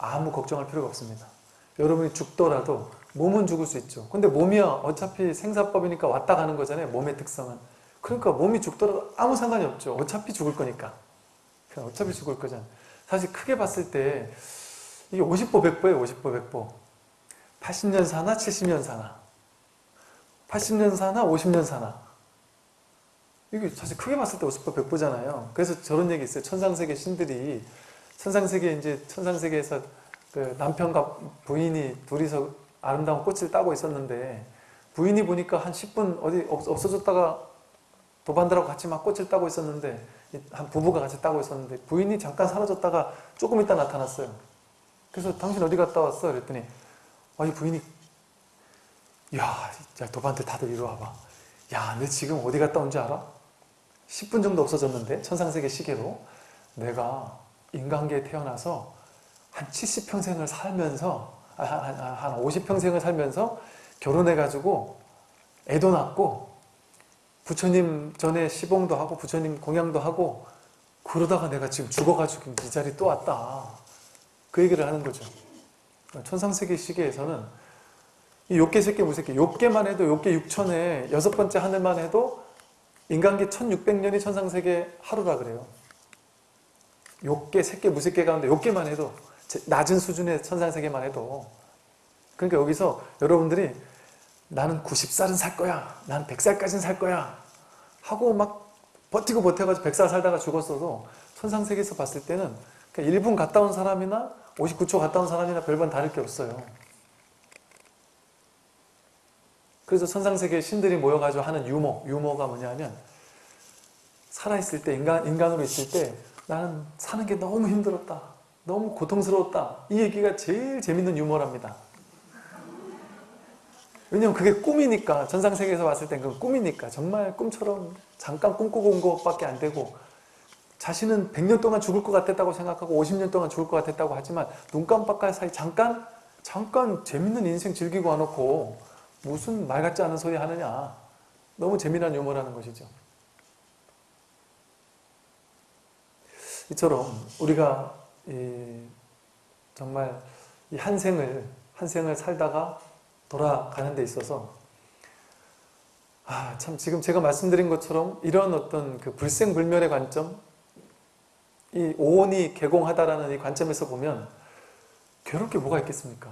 아무 걱정할 필요가 없습니다. 여러분이 죽더라도 몸은 죽을 수 있죠. 근데 몸이야 어차피 생사법이니까 왔다 가는 거잖아요. 몸의 특성은. 그러니까 몸이 죽더라도 아무 상관이 없죠. 어차피 죽을 거니까. 어차피 죽을 거잖아요. 사실 크게 봤을 때 이게 50보 100보예요. 50보 100보. 80년 사나 70년 사나 80년 사나 50년 사나 이게 사실 크게 봤을 때 50보 100보잖아요. 그래서 저런 얘기 있어요. 천상세계 신들이 천상세계 이제 천상세계에서 그 남편과 부인이 둘이서 아름다운 꽃을 따고 있었는데 부인이 보니까 한 10분 어디 없, 없어졌다가 도반들하고 같이 막 꽃을 따고 있었는데 한 부부가 같이 따고 있었는데 부인이 잠깐 사라졌다가 조금 있다 나타났어요. 그래서 당신 어디 갔다 왔어? 그랬더니 아니 부인이 야, 야 도반들 다들 이리 와봐. 야, 내 지금 어디 갔다 온지 알아? 10분 정도 없어졌는데 천상세계 시계로 내가 인간계에 태어나서 한 70평생을 살면서 아, 한, 한, 한 50평생을 살면서 결혼해가지고 애도 낳고 부처님 전에 시봉도 하고 부처님 공양도 하고 그러다가 내가 지금 죽어가지고 이 자리 또 왔다. 그 얘기를 하는 거죠. 천상세계 시계에서는 이 욕계, 새끼, 무새끼 욕계만 해도 욕계 6천에 여섯 번째 하늘만 해도 인간계 1600년이 천상세계 하루라 그래요 욕계, 새끼, 무새끼 가운데 욕계만 해도 낮은 수준의 천상세계만 해도. 그러니까 여기서 여러분들이 나는 90살은 살 거야 난 100살까지는 살 거야 하고 막 버티고 버텨가지고 100살 살다가 죽었어도 천상세계에서 봤을 때는 1분 갔다 온 사람이나 59초 갔다 온 사람이나 별반 다를 게 없어요. 그래서 천상세계 신들이 모여가지고 하는 유머 유머가 뭐냐면 살아있을 때 인간, 인간으로 있을 때 나는 사는 게 너무 힘들었다. 너무 고통스러웠다. 이 얘기가 제일 재밌는 유머랍니다. 왜냐면 그게 꿈이니까 전상세계에서 봤을 땐 그건 꿈이니까. 정말 꿈처럼 잠깐 꿈꾸고 온 것밖에 안 되고 자신은 100년 동안 죽을 것 같았다고 생각하고 50년 동안 죽을 것 같았다고 하지만 눈 깜빡할 사이 잠깐 잠깐 재밌는 인생 즐기고 와놓고 무슨 말 같지 않은 소리 하느냐. 너무 재미난 유머라는 것이죠 이처럼 우리가 이 정말 이 한 생을 한 생을 살다가 돌아가는 데 있어서 아, 참 지금 제가 말씀드린 것처럼 이런 어떤 그 불생불멸의 관점 이 오온이 개공하다라는 이 관점에서 보면 괴롭게 뭐가 있겠습니까?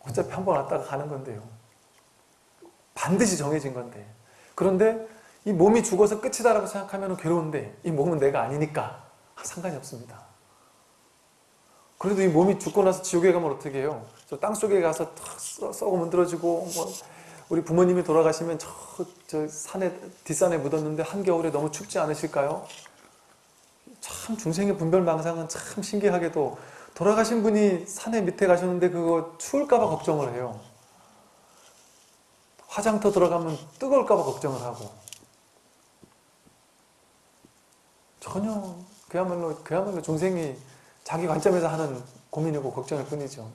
어차피 한 번 왔다가 가는 건데요. 반드시 정해진 건데 그런데 이 몸이 죽어서 끝이다라고 생각하면 괴로운데 이 몸은 내가 아니니까 상관이 없습니다. 그래도 이 몸이 죽고 나서 지옥에 가면 어떻게 해요? 저 땅속에 가서 탁 썩어 문드러지고 뭐 우리 부모님이 돌아가시면 저, 저 산에 뒷산에 묻었는데 한겨울에 너무 춥지 않으실까요? 참 중생의 분별망상은 참 신기하게도 돌아가신 분이 산에 밑에 가셨는데 그거 추울까봐 걱정을 해요. 화장터 들어가면 뜨거울까봐 걱정을 하고 전혀 그야말로 그야말로 중생이 자기 관점에서 하는 고민이고 걱정일 뿐이죠.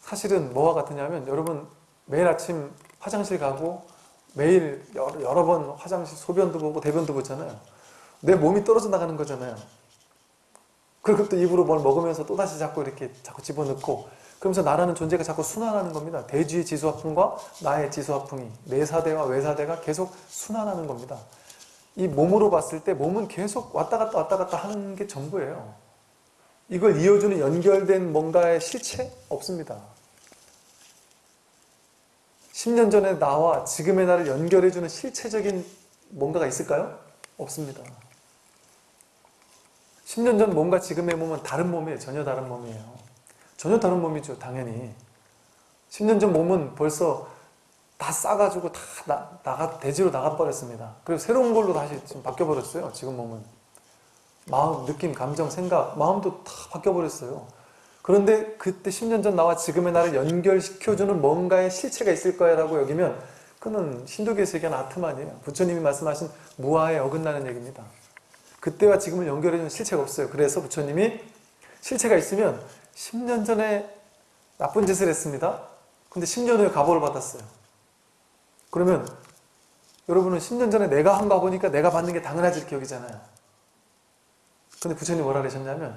사실은 뭐와 같으냐면 여러분 매일 아침 화장실 가고 매일 여러, 여러 번 화장실 소변도 보고 대변도 보잖아요. 내 몸이 떨어져 나가는 거잖아요. 그리고 또 입으로 뭘 먹으면서 또다시 자꾸 이렇게 자꾸 집어넣고 그러면서 나라는 존재가 자꾸 순환하는 겁니다. 대지의 지수화풍과 나의 지수화풍이 내사대와 외사대가 계속 순환하는 겁니다. 이 몸으로 봤을 때 몸은 계속 왔다 갔다 왔다 갔다 하는 게 전부예요. 이걸 이어주는 연결된 뭔가의 실체? 없습니다. 10년 전에 나와 지금의 나를 연결해주는 실체적인 뭔가가 있을까요? 없습니다. 10년 전 몸과 지금의 몸은 다른 몸이에요. 전혀 다른 몸이에요. 전혀 다른 몸이죠. 당연히. 10년 전 몸은 벌써 다 싸가지고 다 나, 나가, 대지로 나가버렸습니다. 그리고 새로운 걸로 다시 지금 바뀌어버렸어요. 지금 몸은. 마음, 느낌, 감정, 생각, 마음도 다 바뀌어버렸어요. 그런데 그때 10년 전 나와 지금의 나를 연결시켜주는 뭔가의 실체가 있을 거야 라고 여기면 그는 신도교에서 얘기하는 아트만이에요. 부처님이 말씀하신 무아에 어긋나는 얘기입니다. 그때와 지금을 연결해주는 실체가 없어요. 그래서 부처님이 실체가 있으면 10년 전에 나쁜 짓을 했습니다. 근데 10년 후에 가보를 받았어요. 그러면 여러분은 10년 전에 내가 한 거 보니까 내가 받는 게 당연하지 이렇게 여기잖아요. 근데 부처님 뭐라 그러셨냐면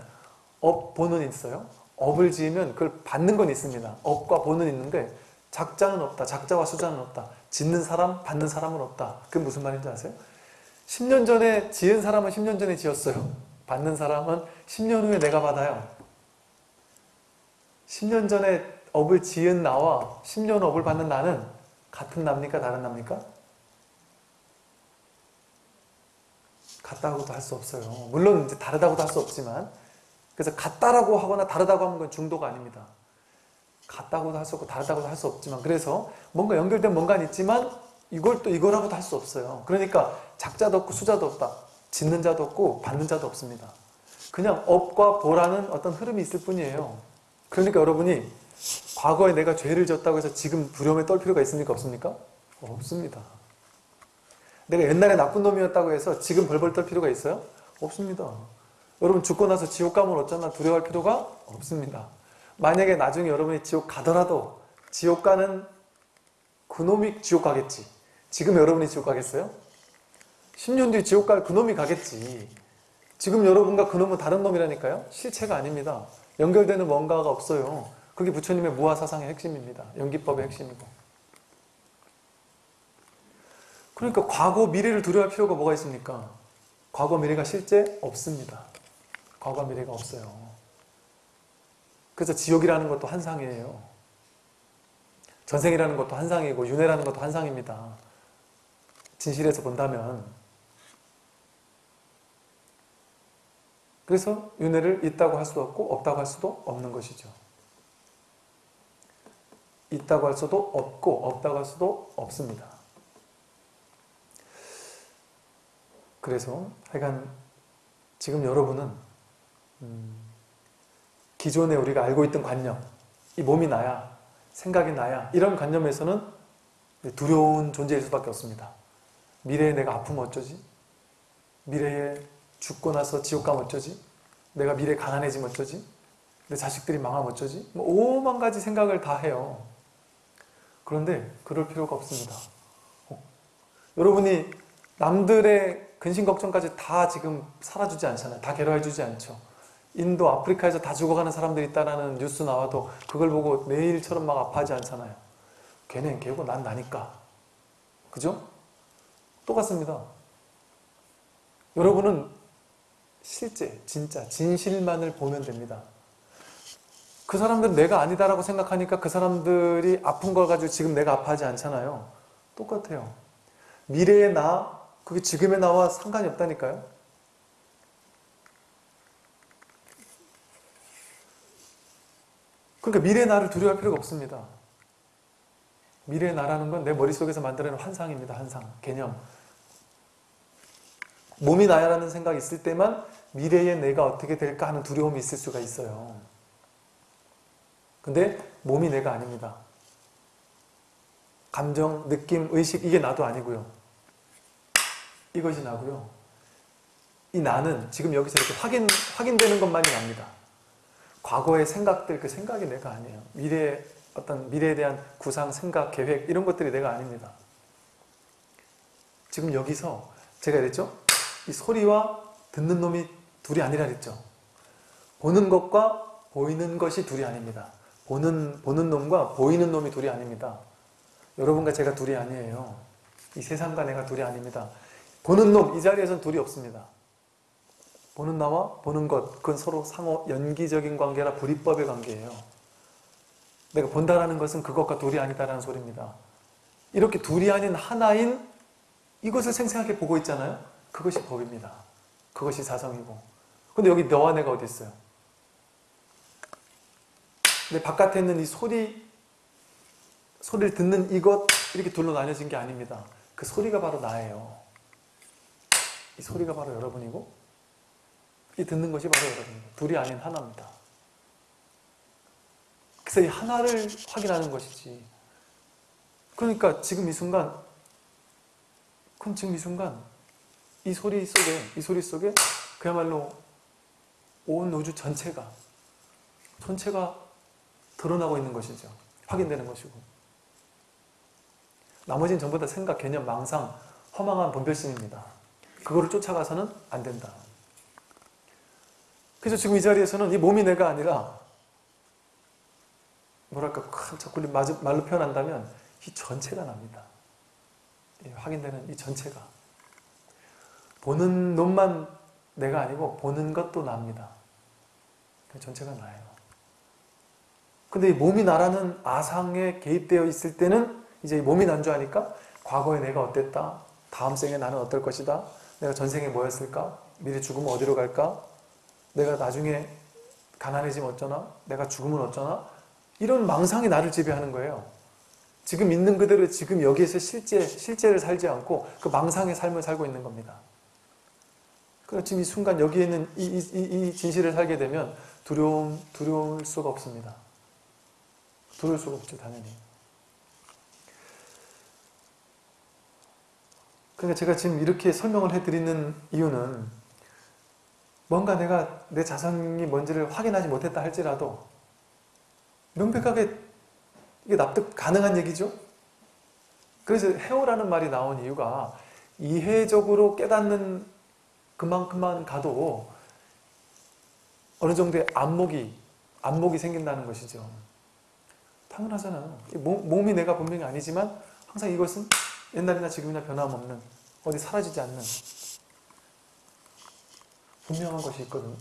업, 보는 있어요. 업을 지으면 그걸 받는 건 있습니다. 업과 보는 있는데 작자는 없다. 작자와 수자는 없다. 짓는 사람, 받는 사람은 없다. 그게 무슨 말인지 아세요? 10년 전에 지은 사람은 10년 전에 지었어요. 받는 사람은 10년 후에 내가 받아요. 10년 전에 업을 지은 나와 10년 업을 받는 나는 같은 납니까? 다른 납니까? 같다고도 할 수 없어요. 물론 이제 다르다고도 할 수 없지만 그래서 같다라고 하거나 다르다고 하는 건 중도가 아닙니다. 같다고도 할 수 없고 다르다고도 할 수 없지만 그래서 뭔가 연결된 뭔가는 있지만 이걸 또 이거라고도 할 수 없어요. 그러니까 작자도 없고 수자도 없다. 짓는 자도 없고 받는 자도 없습니다. 그냥 업과 보라는 어떤 흐름이 있을 뿐이에요. 그러니까 여러분이 과거에 내가 죄를 졌다고 해서 지금 두려움에 떨 필요가 있습니까? 없습니까? 없습니다. 내가 옛날에 나쁜 놈이었다고 해서 지금 벌벌 떨 필요가 있어요? 없습니다. 여러분 죽고 나서 지옥 가면 어쩌나 두려워할 필요가 없습니다. 만약에 나중에 여러분이 지옥 가더라도 지옥 가는 그놈이 지옥 가겠지. 지금 여러분이 지옥 가겠어요? 10년 뒤에 지옥 갈 그놈이 가겠지. 지금 여러분과 그놈은 다른 놈이라니까요? 실체가 아닙니다. 연결되는 뭔가가 없어요. 그게 부처님의 무아사상의 핵심입니다. 연기법의 핵심이고. 그러니까 과거, 미래를 두려워할 필요가 뭐가 있습니까? 과거, 미래가 실제 없습니다. 과거, 미래가 없어요. 그래서 지옥이라는 것도 한상이에요. 전생이라는 것도 한상이고 윤회라는 것도 한상입니다. 진실에서 본다면 그래서 윤회를 있다고 할 수도 없고 없다고 할 수도 없는 것이죠. 있다고 할 수도 없고 없다고 할 수도 없습니다. 그래서 하여간 지금 여러분은 음, 기존에 우리가 알고 있던 관념 이 몸이 나야 생각이 나야 이런 관념에서는 두려운 존재일 수밖에 없습니다. 미래에 내가 아프면 어쩌지? 미래에 죽고 나서 지옥 가면 어쩌지? 내가 미래에 가난해지면 어쩌지? 내 자식들이 망하면 어쩌지? 뭐 오만 가지 생각을 다 해요. 그런데 그럴 필요가 없습니다. 어, 여러분이 남들의 근심 걱정까지 다 지금 살아주지 않잖아요. 다 괴로워해주지 않죠. 인도, 아프리카에서 다 죽어가는 사람들이 있다는 뉴스 나와도 그걸 보고 내일처럼 막 아파하지 않잖아요. 걔는 걔고 난 나니까. 그죠? 똑같습니다. 여러분은 실제, 진짜, 진실만을 보면 됩니다. 그 사람들은 내가 아니다라고 생각하니까 그 사람들이 아픈 걸 가지고 지금 내가 아파하지 않잖아요. 똑같아요. 미래의 나, 그게 지금의 나와 상관이 없다니까요. 그러니까 미래의 나를 두려워할 필요가 없습니다. 미래의 나라는 건 내 머릿속에서 만들어낸 환상입니다. 환상, 개념. 몸이 나야라는 생각이 있을 때만 미래의 내가 어떻게 될까 하는 두려움이 있을 수가 있어요. 근데 몸이 내가 아닙니다. 감정, 느낌, 의식 이게 나도 아니고요. 이것이 나고요. 이 나는 지금 여기서 이렇게 확인, 확인되는 것만이 납니다. 과거의 생각들, 그 생각이 내가 아니에요. 미래의 어떤 미래에 대한 구상, 생각, 계획 이런 것들이 내가 아닙니다. 지금 여기서 제가 그랬죠? 이 소리와 듣는 놈이 둘이 아니라 그랬죠? 보는 것과 보이는 것이 둘이 아닙니다. 보는, 보는 놈과 보이는 놈이 둘이 아닙니다. 여러분과 제가 둘이 아니에요. 이 세상과 내가 둘이 아닙니다. 보는 놈, 이 자리에선 둘이 없습니다. 보는 나와 보는 것, 그건 서로 상호 연기적인 관계라 불이법의 관계예요. 내가 본다라는 것은 그것과 둘이 아니다라는 소리입니다. 이렇게 둘이 아닌 하나인 이것을 생생하게 보고 있잖아요. 그것이 법입니다. 그것이 사성이고. 근데 여기 너와 내가 어디 있어요? 내 바깥에 있는 이 소리, 소리를 듣는 이것 이렇게 둘로 나뉘어진 게 아닙니다. 그 소리가 바로 나예요. 이 소리가 바로 여러분이고 이 듣는 것이 바로 여러분입니다. 둘이 아닌 하나입니다. 그래서 이 하나를 확인하는 것이지. 그러니까 지금 이 순간 그럼 지금 이 순간 이 소리 속에 이 소리 속에 그야말로 온 우주 전체가 전체가 드러나고 있는 것이죠. 확인되는 것이고 나머지는 전부 다 생각, 개념, 망상, 허망한 분별심입니다. 그거를 쫓아가서는 안 된다. 그래서 지금 이 자리에서는 이 몸이 내가 아니라 뭐랄까 큰 자꾸 말로 표현한다면 이 전체가 납니다. 예, 확인되는 이 전체가 보는 놈만 내가 아니고 보는 것도 납니다. 그 전체가 나예요. 근데 이 몸이 나라는 아상에 개입되어 있을 때는 이제 이 몸이 난줄 아니까 과거에 내가 어땠다, 다음 생에 나는 어떨 것이다, 내가 전생에 뭐였을까, 미래 죽으면 어디로 갈까, 내가 나중에 가난해지면 어쩌나, 내가 죽으면 어쩌나 이런 망상이 나를 지배하는 거예요. 지금 있는 그대로 지금 여기에서 실제, 실제를 살지 않고 그 망상의 삶을 살고 있는 겁니다. 그래서 지금 이 순간 여기에 있는 이, 이, 이, 이 진실을 살게 되면 두려움, 두려울 수가 없습니다. 두려울 수가 없죠, 당연히. 그러니까 제가 지금 이렇게 설명을 해드리는 이유는 뭔가 내가 내 자성이 뭔지를 확인하지 못했다 할지라도 명백하게 이게 납득 가능한 얘기죠? 그래서 해오라는 말이 나온 이유가 이해적으로 깨닫는 그만큼만 가도 어느 정도의 안목이 안목이 생긴다는 것이죠. 당연하잖아요. 이 몸, 몸이 내가 분명히 아니지만 항상 이것은 옛날이나 지금이나 변함없는 어디 사라지지 않는 분명한 것이 있거든요.